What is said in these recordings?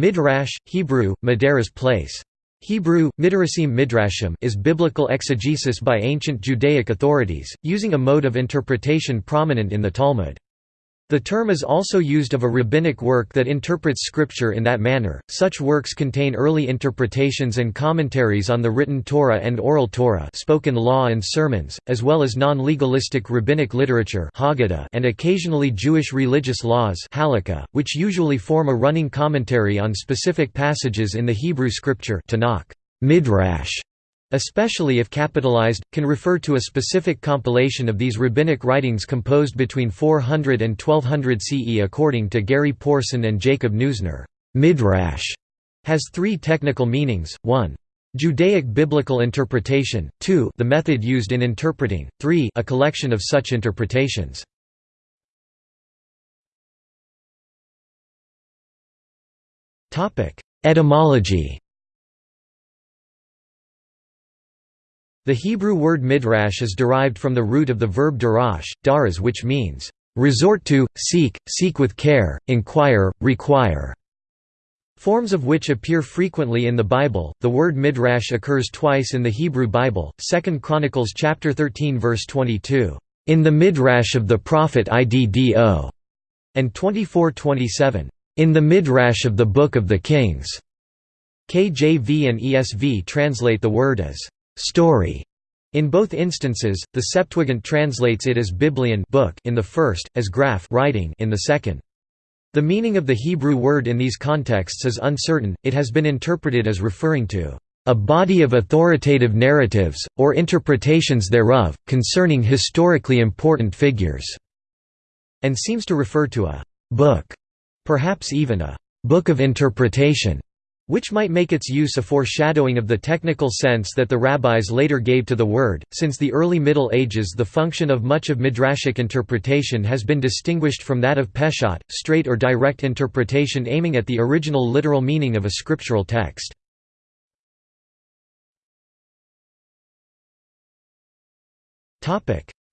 Midrash, Hebrew, Madera's place. Hebrew, Midrashim Midrashim is biblical exegesis by ancient Judaic authorities, using a mode of interpretation prominent in the Talmud. The term is also used of a rabbinic work that interprets scripture in that manner. Such works contain early interpretations and commentaries on the written Torah and oral Torah, spoken law and sermons, as well as non-legalistic rabbinic literature Haggadah and occasionally Jewish religious laws Halakha, which usually form a running commentary on specific passages in the Hebrew scripture Tanakh. Midrash especially if capitalized, can refer to a specific compilation of these rabbinic writings composed between 400 and 1200 CE according to Gary Porton and Jacob Neusner. Midrash has three technical meanings, 1. Judaic biblical interpretation, 2 the method used in interpreting, 3 a collection of such interpretations. Etymology The Hebrew word midrash is derived from the root of the verb darash, daras which means, "...resort to, seek, seek with care, inquire, require." Forms of which appear frequently in the Bible. The word midrash occurs twice in the Hebrew Bible. 2 Chronicles chapter 13 verse 22, "In the midrash of the prophet Iddo," and 24:27, "In the midrash of the book of the kings." KJV and ESV translate the word as story. In both instances, the Septuagint translates it as biblion book in the first, as graph writing in the second. The meaning of the Hebrew word in these contexts is uncertain, it has been interpreted as referring to a body of authoritative narratives, or interpretations thereof, concerning historically important figures", and seems to refer to a «book», perhaps even a «book of interpretation», which might make its use a foreshadowing of the technical sense that the rabbis later gave to the word. Since the early Middle Ages, the function of much of midrashic interpretation has been distinguished from that of peshat, straight or direct interpretation aiming at the original literal meaning of a scriptural text.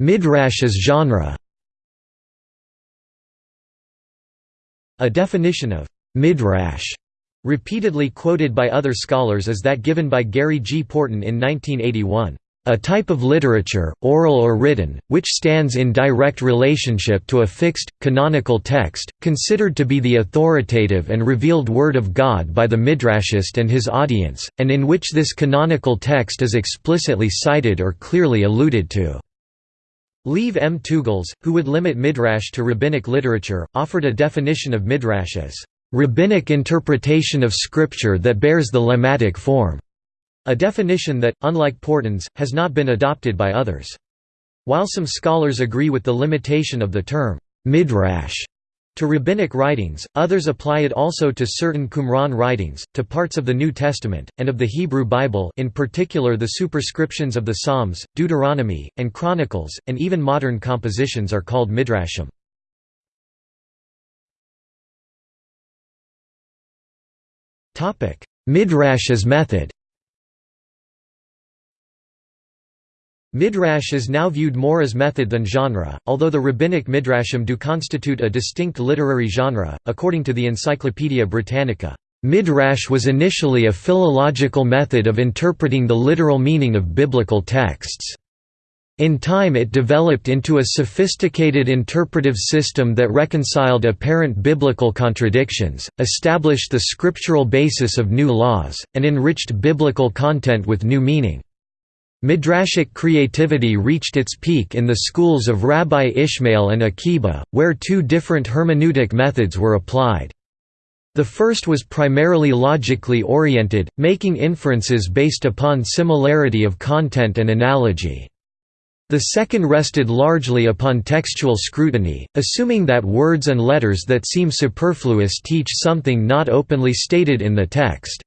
Midrash as genre A definition of midrash Repeatedly quoted by other scholars is that given by Gary G. Porton in 1981, "...a type of literature, oral or written, which stands in direct relationship to a fixed, canonical text, considered to be the authoritative and revealed Word of God by the Midrashist and his audience, and in which this canonical text is explicitly cited or clearly alluded to." Lieve M. Teugels, who would limit midrash to rabbinic literature, offered a definition of midrash as rabbinic interpretation of scripture that bears the lemmatic form, a definition that, unlike Porton's, has not been adopted by others. While some scholars agree with the limitation of the term midrash to rabbinic writings, others apply it also to certain Qumran writings, to parts of the New Testament, and of the Hebrew Bible in particular the superscriptions of the Psalms, Deuteronomy, and Chronicles, and even modern compositions are called midrashim. Topic: Midrash as method. Midrash is now viewed more as method than genre, although the rabbinic midrashim do constitute a distinct literary genre, according to the Encyclopaedia Britannica. Midrash was initially a philological method of interpreting the literal meaning of biblical texts. In time it developed into a sophisticated interpretive system that reconciled apparent biblical contradictions, established the scriptural basis of new laws, and enriched biblical content with new meaning. Midrashic creativity reached its peak in the schools of Rabbi Ishmael and Akiba, where two different hermeneutic methods were applied. The first was primarily logically oriented, making inferences based upon similarity of content and analogy. The second rested largely upon textual scrutiny, assuming that words and letters that seem superfluous teach something not openly stated in the text.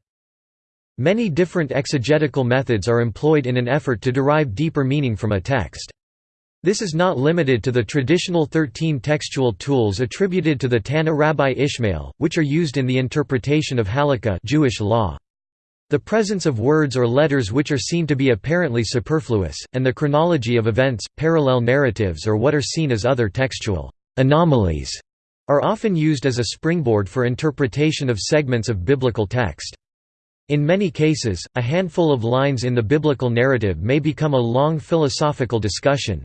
Many different exegetical methods are employed in an effort to derive deeper meaning from a text. This is not limited to the traditional 13 textual tools attributed to the Tanna Rabbi Ishmael, which are used in the interpretation of Halakha Jewish law. The presence of words or letters which are seen to be apparently superfluous, and the chronology of events, parallel narratives or what are seen as other textual anomalies are often used as a springboard for interpretation of segments of biblical text. In many cases, a handful of lines in the biblical narrative may become a long philosophical discussion.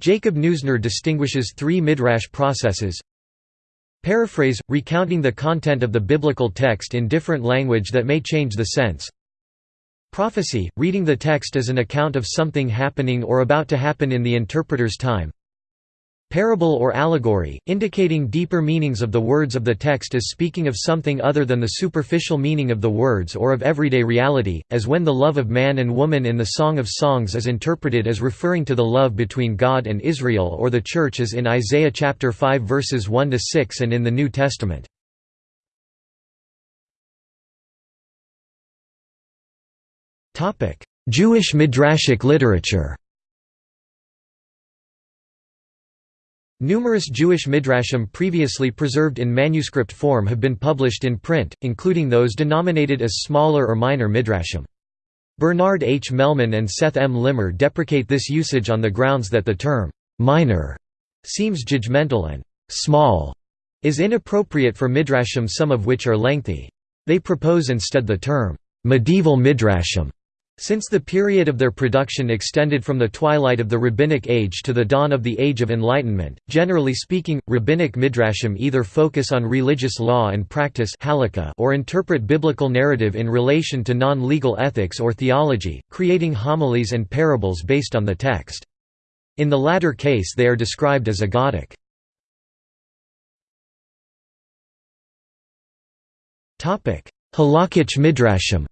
Jacob Neusner distinguishes three midrash processes Paraphrase – recounting the content of the biblical text in different language that may change the sense. Prophecy – reading the text as an account of something happening or about to happen in the interpreter's time Parable or allegory, indicating deeper meanings of the words of the text as speaking of something other than the superficial meaning of the words or of everyday reality, as when the love of man and woman in the Song of Songs is interpreted as referring to the love between God and Israel or the Church as in Isaiah chapter 5 verses 1–6 and in the New Testament. Jewish midrashic literature Numerous Jewish midrashim previously preserved in manuscript form have been published in print, including those denominated as smaller or minor midrashim. Bernard H. Mehlman and Seth M. Limmer deprecate this usage on the grounds that the term «minor» seems judgmental and «small» is inappropriate for midrashim some of which are lengthy. They propose instead the term «medieval midrashim» Since the period of their production extended from the twilight of the Rabbinic Age to the dawn of the Age of Enlightenment, generally speaking, Rabbinic midrashim either focus on religious law and practice or interpret biblical narrative in relation to non-legal ethics or theology, creating homilies and parables based on the text. In the latter case they are described as agadic. Halakhic midrashim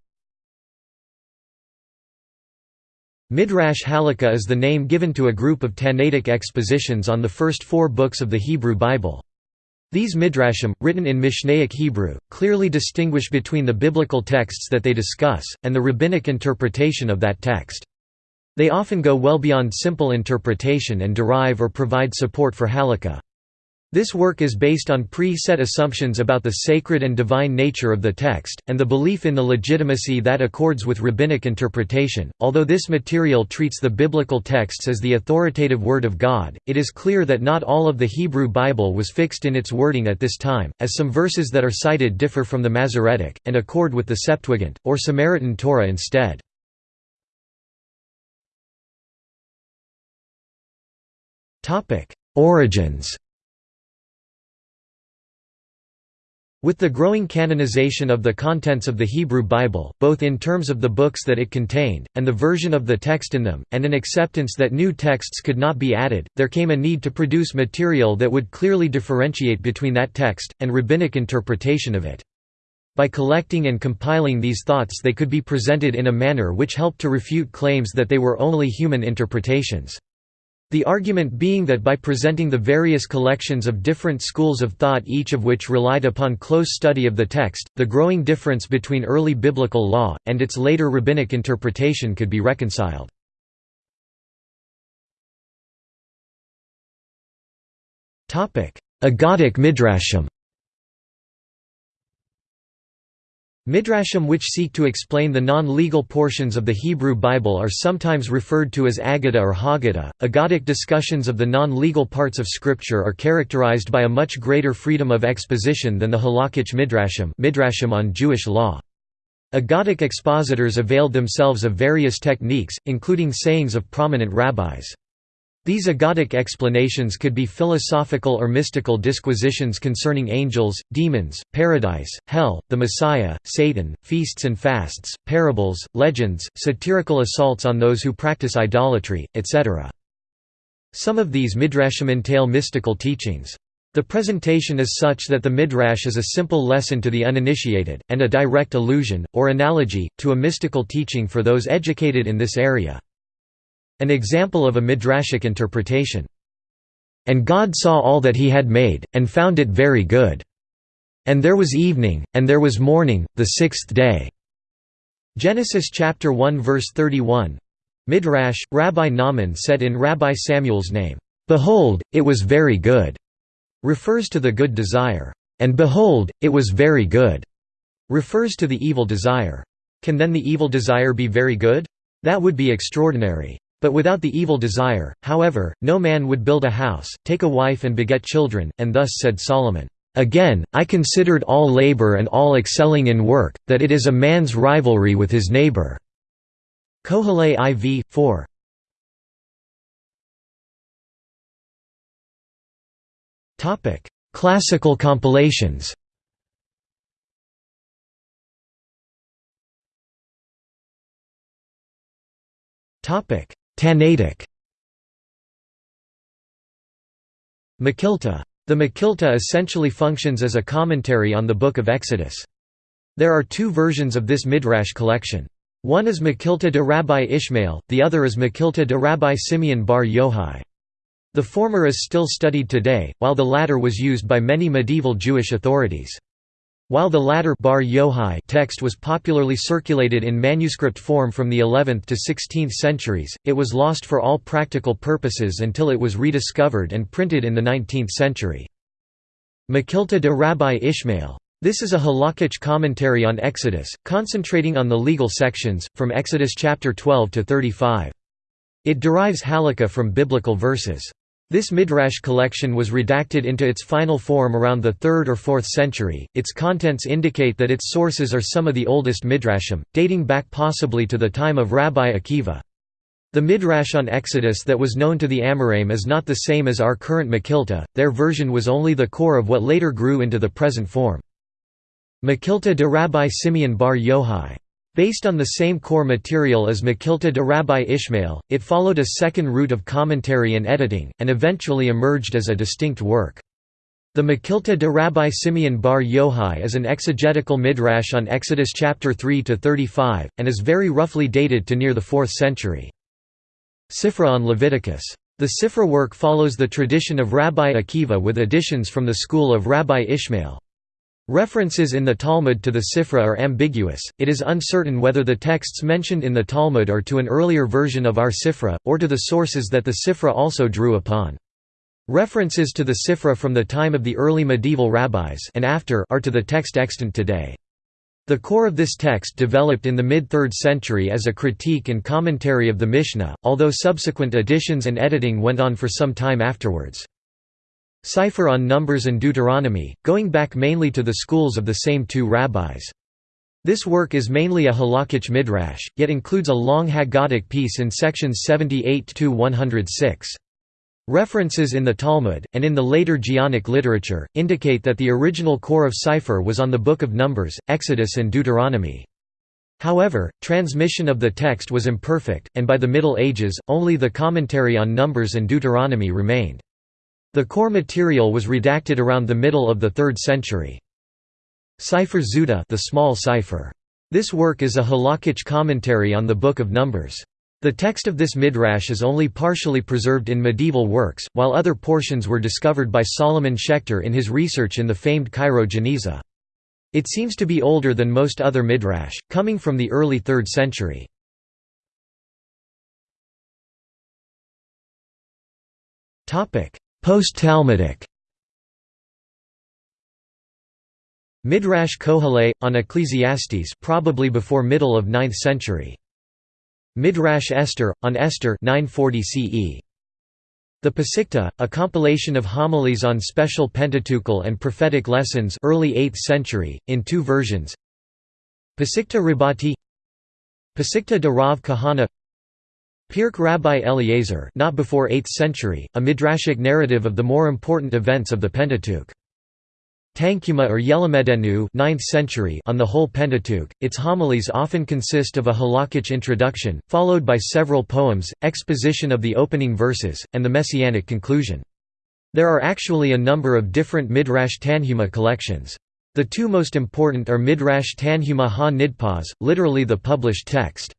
Midrash Halakha is the name given to a group of Tannaitic expositions on the first four books of the Hebrew Bible. These midrashim, written in Mishnaic Hebrew, clearly distinguish between the biblical texts that they discuss, and the rabbinic interpretation of that text. They often go well beyond simple interpretation and derive or provide support for halakha. This work is based on pre-set assumptions about the sacred and divine nature of the text, and the belief in the legitimacy that accords with rabbinic interpretation. Although this material treats the biblical texts as the authoritative Word of God, it is clear that not all of the Hebrew Bible was fixed in its wording at this time, as some verses that are cited differ from the Masoretic, and accord with the Septuagint, or Samaritan Torah instead. Origins With the growing canonization of the contents of the Hebrew Bible, both in terms of the books that it contained, and the version of the text in them, and an acceptance that new texts could not be added, there came a need to produce material that would clearly differentiate between that text, and rabbinic interpretation of it. By collecting and compiling these thoughts they could be presented in a manner which helped to refute claims that they were only human interpretations. The argument being that by presenting the various collections of different schools of thought each of which relied upon close study of the text, the growing difference between early biblical law, and its later rabbinic interpretation could be reconciled. Agadic midrashim Midrashim which seek to explain the non-legal portions of the Hebrew Bible are sometimes referred to as Aggadah or Haggadah. Agadic discussions of the non-legal parts of Scripture are characterized by a much greater freedom of exposition than the Halakhic Midrashim, midrashim on Jewish law. Agadic expositors availed themselves of various techniques, including sayings of prominent rabbis. These agadic explanations could be philosophical or mystical disquisitions concerning angels, demons, paradise, hell, the Messiah, Satan, feasts and fasts, parables, legends, satirical assaults on those who practice idolatry, etc. Some of these midrashim entail mystical teachings. The presentation is such that the midrash is a simple lesson to the uninitiated, and a direct allusion, or analogy, to a mystical teaching for those educated in this area. An example of a midrashic interpretation. And God saw all that he had made, and found it very good. And there was evening, and there was morning, the sixth day." Genesis chapter 1 verse 31 Midrash, Rabbi Nahman said in Rabbi Samuel's name, "'Behold, it was very good' refers to the good desire, and behold, it was very good' refers to the evil desire. Can then the evil desire be very good? That would be extraordinary. But without the evil desire, however, no man would build a house, take a wife and beget children, and thus said Solomon, "'Again, I considered all labor and all excelling in work, that it is a man's rivalry with his neighbor." Qoheleth IV, 4. Classical compilations Tannaitic Mekhilta. The Mekhilta essentially functions as a commentary on the Book of Exodus. There are two versions of this Midrash collection. One is Mekhilta de Rabbi Ishmael, the other is Mekhilta de Rabbi Simeon bar Yochai. The former is still studied today, while the latter was used by many medieval Jewish authorities. While the latter bar Yochai text was popularly circulated in manuscript form from the 11th to 16th centuries, it was lost for all practical purposes until it was rediscovered and printed in the 19th century. Mekhilta de Rabbi Ishmael this is a halakhic commentary on Exodus, concentrating on the legal sections, from Exodus chapter 12 to 35. It derives halakha from biblical verses. This midrash collection was redacted into its final form around the 3rd or 4th century. Its contents indicate that its sources are some of the oldest midrashim, dating back possibly to the time of Rabbi Akiva. The midrash on Exodus that was known to the Amoraim is not the same as our current Mekhilta, their version was only the core of what later grew into the present form. Mekhilta de Rabbi Simeon bar Yochai. Based on the same core material as Mekhilta de Rabbi Ishmael, it followed a second route of commentary and editing, and eventually emerged as a distinct work. The Mekhilta de Rabbi Simeon bar Yochai is an exegetical midrash on Exodus chapter 3 to 35, and is very roughly dated to near the 4th century. Sifra on Leviticus. The Sifra work follows the tradition of Rabbi Akiva with additions from the school of Rabbi Ishmael. References in the Talmud to the Sifra are ambiguous, it is uncertain whether the texts mentioned in the Talmud are to an earlier version of our Sifra, or to the sources that the Sifra also drew upon. References to the Sifra from the time of the early medieval rabbis and after are to the text extant today. The core of this text developed in the mid-3rd century as a critique and commentary of the Mishnah, although subsequent additions and editing went on for some time afterwards. Sifre on Numbers and Deuteronomy, going back mainly to the schools of the same two rabbis. This work is mainly a halakhic midrash, yet includes a long Haggadic piece in sections 78–106. References in the Talmud, and in the later Geonic literature, indicate that the original core of Sifre was on the Book of Numbers, Exodus and Deuteronomy. However, transmission of the text was imperfect, and by the Middle Ages, only the commentary on Numbers and Deuteronomy remained. The core material was redacted around the middle of the 3rd century. Sifre Zuta the small Sifre. This work is a halakhic commentary on the Book of Numbers. The text of this midrash is only partially preserved in medieval works, while other portions were discovered by Solomon Schechter in his research in the famed Cairo Geniza. It seems to be older than most other midrash, coming from the early 3rd century. Post-Talmudic Midrash Qoheleth, on Ecclesiastes probably before middle of 9th century. Midrash Esther, on Esther 940 CE. The Pesikta, a compilation of homilies on special Pentateuchal and prophetic lessons early 8th century, in two versions Pesikta Rabbati Pesikta de Rav Kahana Pirk Rabbi Eliezer not before 8th century, a midrashic narrative of the more important events of the Pentateuch. Tanchuma or Yelamedenu 9th century on the whole Pentateuch, its homilies often consist of a halakhic introduction, followed by several poems, exposition of the opening verses, and the messianic conclusion. There are actually a number of different Midrash Tanhuma collections. The two most important are Midrash Tanhuma ha-Nidpaz, literally the published text.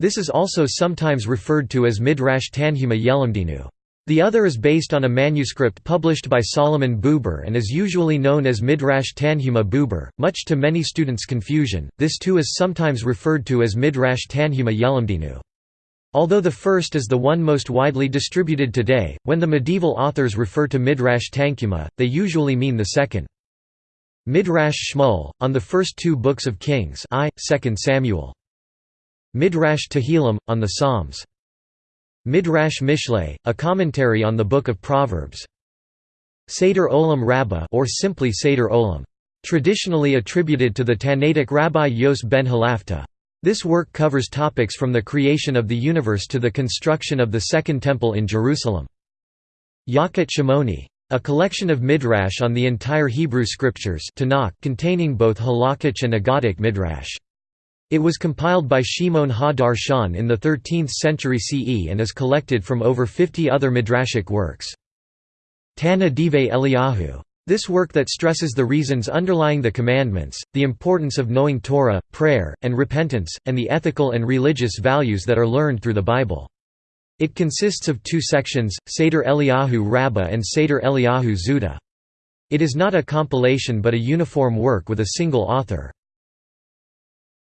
This is also sometimes referred to as Midrash Tanhuma Yelamdinu. The other is based on a manuscript published by Solomon Buber and is usually known as Midrash Tanhuma Buber, much to many students' confusion. This too is sometimes referred to as Midrash Tanhuma Yelamdinu. Although the first is the one most widely distributed today, when the medieval authors refer to Midrash Tanhuma, they usually mean the second. Midrash Shmuel, on the first two books of Kings I, 2 Samuel. Midrash Tehillim, on the Psalms. Midrash Mishlei, a commentary on the Book of Proverbs. Seder Olam Rabbah or simply Seder Olam. Traditionally attributed to the Tannaitic Rabbi Yos ben Halafta. This work covers topics from the creation of the universe to the construction of the Second Temple in Jerusalem. Yalkut Shimoni. A collection of midrash on the entire Hebrew scriptures Tanakh containing both halakhic and agadic midrash. It was compiled by Shimon ha-Darshan in the 13th century CE and is collected from over 50 other midrashic works. Tana Dive Eliyahu. This work that stresses the reasons underlying the commandments, the importance of knowing Torah, prayer, and repentance, and the ethical and religious values that are learned through the Bible. It consists of two sections, Seder Eliyahu Rabbah and Seder Eliyahu Zuta. It is not a compilation but a uniform work with a single author.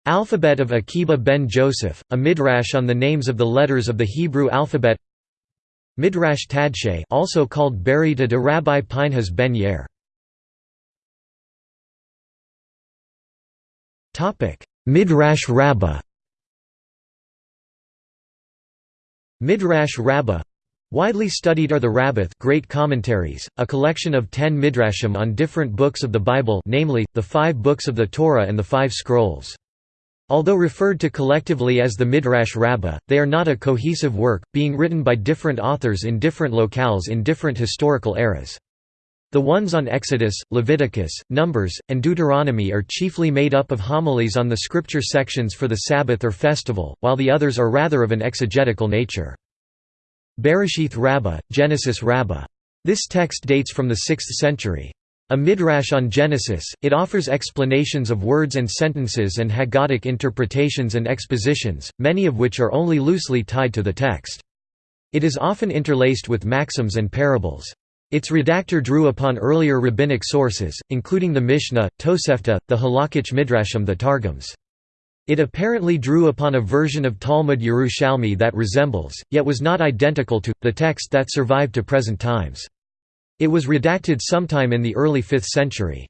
Alphabet of Akiba ben Joseph, a midrash on the names of the letters of the Hebrew alphabet Midrash Tadshe also called Baraita de Rabbi Pinhas ben Yair. Midrash Rabbah Midrash Rabbah Widely studied are the Rabbath Great Commentaries, a collection of ten midrashim on different books of the Bible namely, the five books of the Torah and the five scrolls. Although referred to collectively as the Midrash Rabbah, they are not a cohesive work, being written by different authors in different locales in different historical eras. The ones on Exodus, Leviticus, Numbers, and Deuteronomy are chiefly made up of homilies on the scripture sections for the Sabbath or festival, while the others are rather of an exegetical nature. Bereshith Rabbah, Genesis Rabbah. This text dates from the 6th century. A midrash on Genesis, it offers explanations of words and sentences and Haggadic interpretations and expositions, many of which are only loosely tied to the text. It is often interlaced with maxims and parables. Its redactor drew upon earlier rabbinic sources, including the Mishnah, Tosefta, the Halakhic Midrashim the Targums. It apparently drew upon a version of Talmud Yerushalmi that resembles, yet was not identical to, the text that survived to present times. It was redacted sometime in the early 5th century.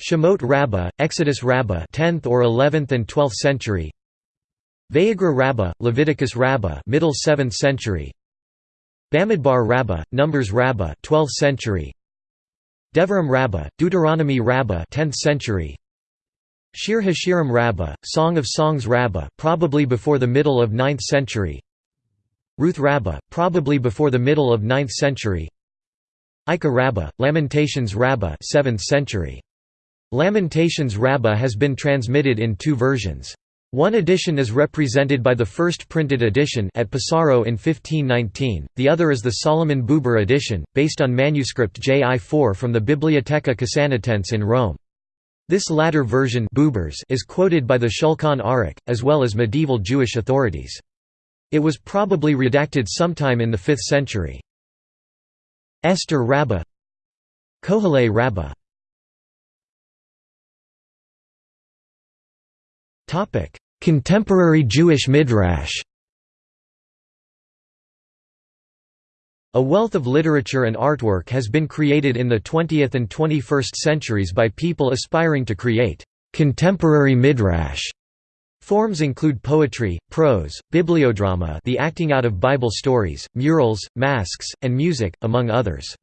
Shemot Rabbah, Exodus Rabbah 10th or 11th and 12th century. Vayikra Rabbah, Leviticus Rabbah middle 7th century. Bamidbar Rabbah, Numbers Rabbah 12th century. Devarim Rabbah, Deuteronomy Rabbah 10th century. Shir Hashirim Rabbah, Song of Songs Rabbah probably before the middle of 9th century. Ruth Rabbah, probably before the middle of 9th century Eikhah Rabbah, Lamentations Rabbah 7th century. Lamentations Rabbah has been transmitted in two versions. One edition is represented by the first printed edition at Pesaro in 1519, the other is the Solomon Buber edition, based on manuscript JI4 from the Bibliotheca Casanatense in Rome. This latter version Buber's is quoted by the Shulchan Aruch, as well as medieval Jewish authorities. It was probably redacted sometime in the 5th century. Esther Rabbah Kohelei Rabbah Contemporary Jewish Midrash A wealth of literature and artwork has been created in the 20th and 21st centuries by people aspiring to create contemporary midrash. Forms include poetry, prose, bibliodrama the acting out of Bible stories, murals, masks, and music, among others.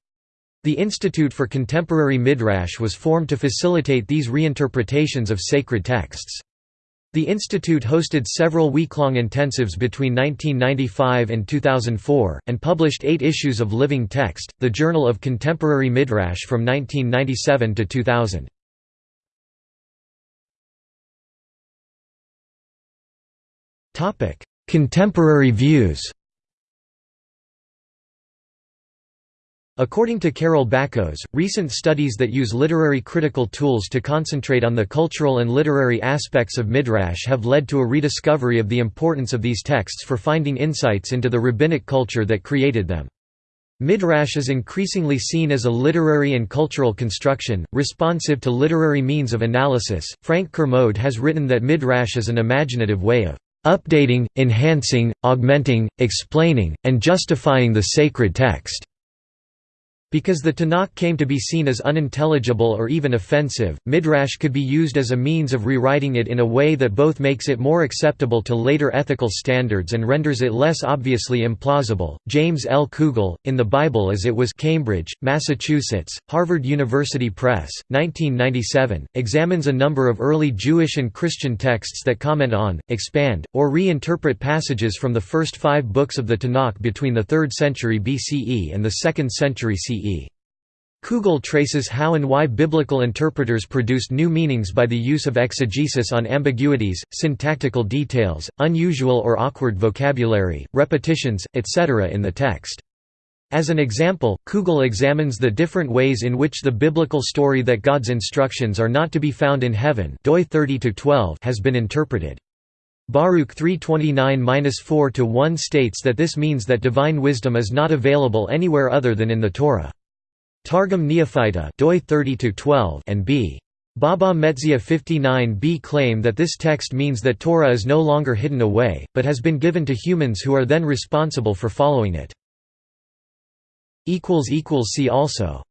The Institute for Contemporary Midrash was formed to facilitate these reinterpretations of sacred texts. The institute hosted several week-long intensives between 1995 and 2004, and published eight issues of Living Text, the Journal of Contemporary Midrash from 1997 to 2000. Contemporary views According to Carol Bakhos, recent studies that use literary critical tools to concentrate on the cultural and literary aspects of Midrash have led to a rediscovery of the importance of these texts for finding insights into the rabbinic culture that created them. Midrash is increasingly seen as a literary and cultural construction, responsive to literary means of analysis. Frank Kermode has written that Midrash is an imaginative way of updating, enhancing, augmenting, explaining, and justifying the sacred text. Because the Tanakh came to be seen as unintelligible or even offensive, Midrash could be used as a means of rewriting it in a way that both makes it more acceptable to later ethical standards and renders it less obviously implausible. James L. Kugel, In the Bible as It Was, Cambridge, Massachusetts, Harvard University Press, 1997, examines a number of early Jewish and Christian texts that comment on, expand, or reinterpret passages from the first five books of the Tanakh between the 3rd century BCE and the 2nd century CE. Kugel traces how and why biblical interpreters produced new meanings by the use of exegesis on ambiguities, syntactical details, unusual or awkward vocabulary, repetitions, etc. in the text. As an example, Kugel examines the different ways in which the biblical story that God's instructions are not to be found in heaven doi 30 has been interpreted. Baruch 329-4-1 states that this means that divine wisdom is not available anywhere other than in the Torah. Targum Neofiti doi 30 and b. Baba Metzia 59b claim that this text means that Torah is no longer hidden away, but has been given to humans who are then responsible for following it. See also